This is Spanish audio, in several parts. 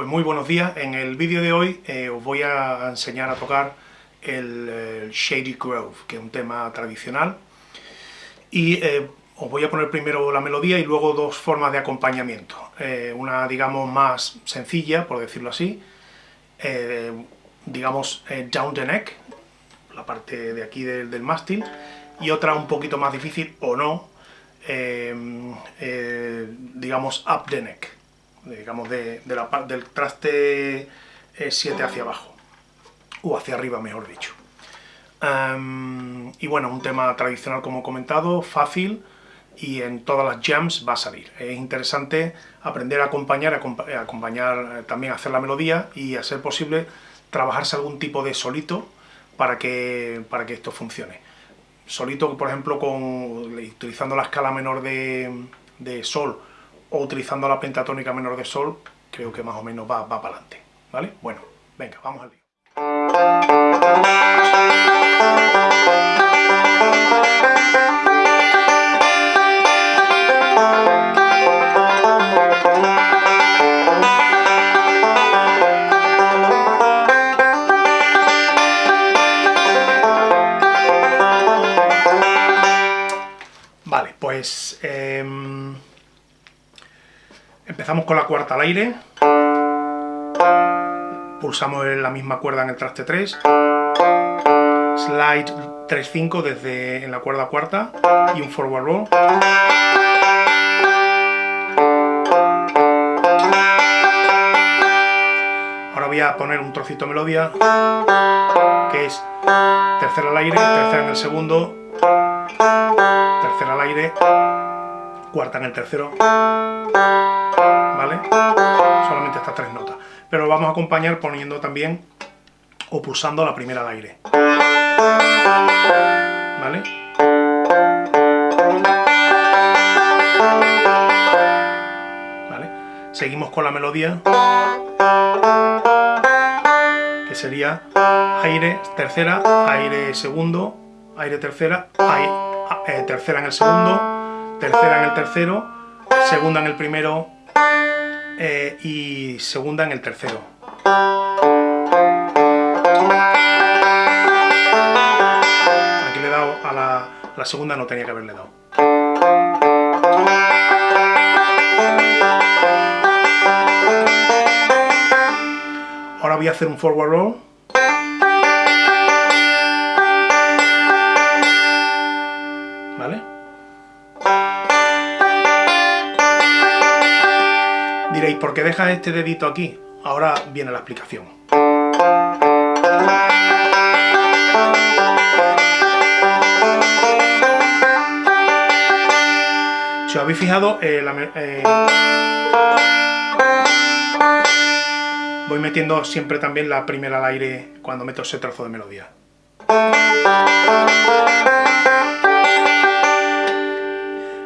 Pues muy buenos días. En el vídeo de hoy eh, os voy a enseñar a tocar el, Shady Grove, que es un tema tradicional. Y eh, os voy a poner primero la melodía y luego dos formas de acompañamiento. Eh, una, digamos, más sencilla, por decirlo así, digamos, down the neck, la parte de aquí del, del mástil, y otra un poquito más difícil, o no, digamos, up the neck digamos, de, del traste 7 hacia abajo, o hacia arriba, mejor dicho. y bueno, un tema tradicional como he comentado, fácil, y en todas las jams va a salir. Es interesante aprender a acompañar, a acompañar eh, también a hacer la melodía y a ser posible trabajarse algún tipo de solito para que, para que esto funcione. Solito, por ejemplo, con, utilizando la escala menor de, de sol o utilizando la pentatónica menor de sol, creo que más o menos va, va para adelante, ¿vale? Bueno, venga, vamos al lío. Empezamos con la cuarta al aire. Pulsamos la misma cuerda en el traste 3. Slide 3-5 desde en la cuerda cuarta y un forward roll. Ahora voy a poner un trocito de melodía que es tercera al aire, tercera en el segundo, tercera al aire, cuarta en el tercero, ¿vale? Solamente estas tres notas. Pero lo vamos a acompañar poniendo también o pulsando la primera al aire. ¿Vale? ¿Vale? Seguimos con la melodía, que sería aire, tercera, aire segundo, aire tercera, aire, eh, tercera en el segundo, tercera en el tercero, segunda en el primero eh, y segunda en el tercero. Aquí le he dado a la, la segunda, no tenía que haberle dado. Ahora voy a hacer un forward roll. ¿Por qué dejas este dedito aquí? Ahora viene la explicación. Si os habéis fijado, eh, eh, voy metiendo siempre también la primera al aire cuando meto ese trozo de melodía.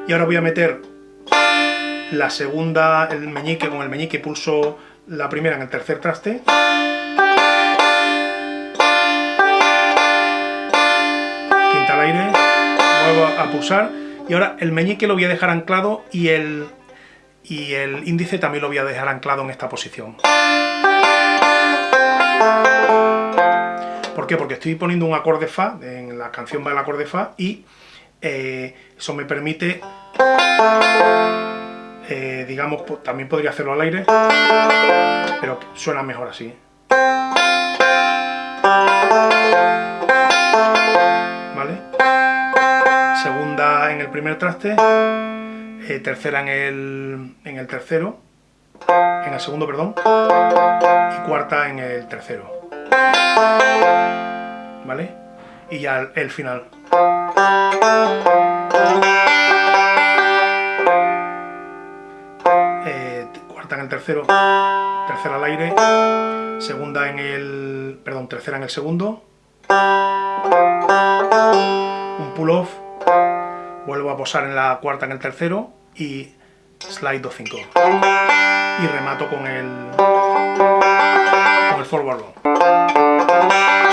Y ahora voy a meter la segunda, el meñique, con el meñique pulso la primera en el tercer traste. Quinta al aire, vuelvo a pulsar, y ahora el meñique lo voy a dejar anclado y el, y el índice también lo voy a dejar anclado en esta posición. ¿Por qué? Porque estoy poniendo un acorde Fa, en la canción va el acorde Fa, y eh, eso me permite eh, digamos, también podría hacerlo al aire, pero suena mejor así. ¿Vale? Segunda en el primer traste, eh, tercera en el, en el tercero, en el segundo, perdón, y cuarta en el tercero. ¿Vale? Y ya el final el tercero, tercera al aire, segunda en el, perdón, tercera en el segundo, un pull-off, vuelvo a posar en la cuarta en el tercero y slide 2-5 y remato con el, con el forward roll.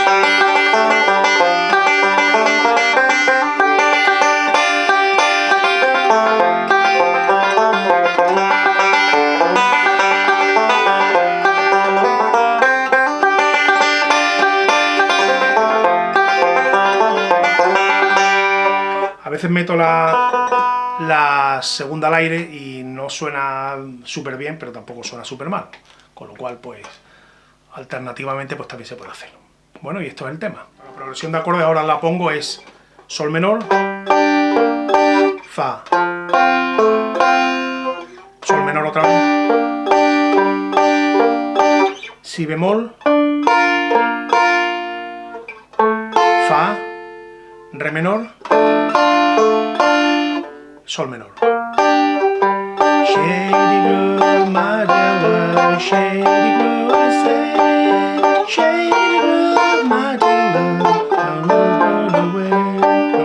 Veces meto la, la segunda al aire y no suena súper bien, pero tampoco suena súper mal. Con lo cual, pues, alternativamente, pues también se puede hacer. Bueno, y esto es el tema. La progresión de acordes ahora la pongo es Sol menor, Fa, Sol menor otra vez, Si bemol, Fa, Re menor, Sol menor. No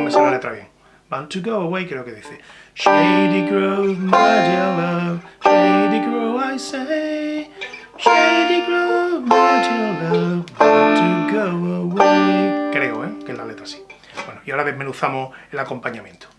me sale la letra bien. Want to go away, creo que dice. Shady Grove, my dear love, Shady Grove, I say, Shady Grove, my dear love, want to go away. Creo, ¿eh? Que es la letra así. Bueno, y ahora desmenuzamos el acompañamiento.